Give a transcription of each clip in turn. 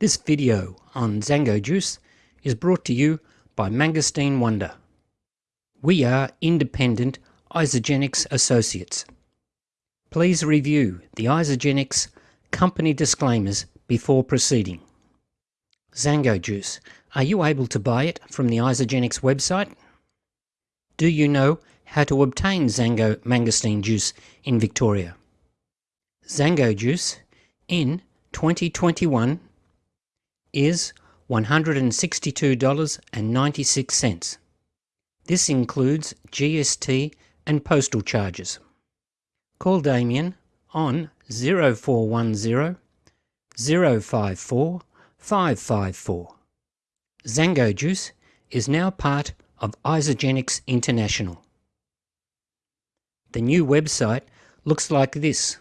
This video on Xango Juice is brought to you by Mangosteen Wonder. We are independent Isagenix associates. Please review the Isagenix company disclaimers before proceeding. Xango Juice. Are you able to buy it from the Isagenix website? Do you know how to obtain Xango mangosteen juice in Victoria? Xango Juice in 2021 is $162.96. This includes GST and postal charges. Call Damien on 0410 054 554. Xango Juice is now part of Isagenix International. The new website looks like this.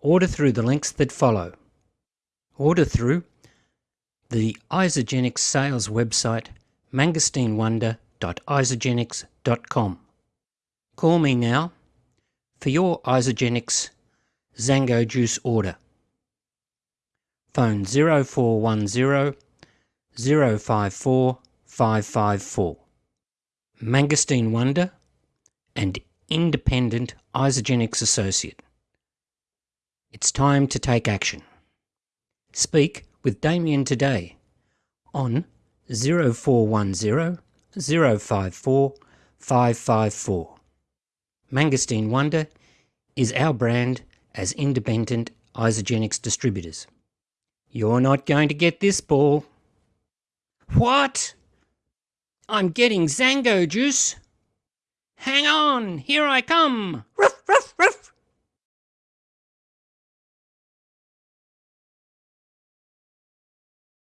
Order through the links that follow. Order through the Isagenix sales website mangosteenwonder.isagenix.com. Call me now for your Isagenix Xango juice order. Phone 0410 054 554. Mangosteen Wonder and independent Isagenix associate. It's time to take action. Speak with Damien today on 0410 054 554. Mangosteen Wonder is our brand as independent Isagenix distributors. You're not going to get this ball. What? I'm getting Xango juice. Hang on, here I come. Ruff, ruff, ruff.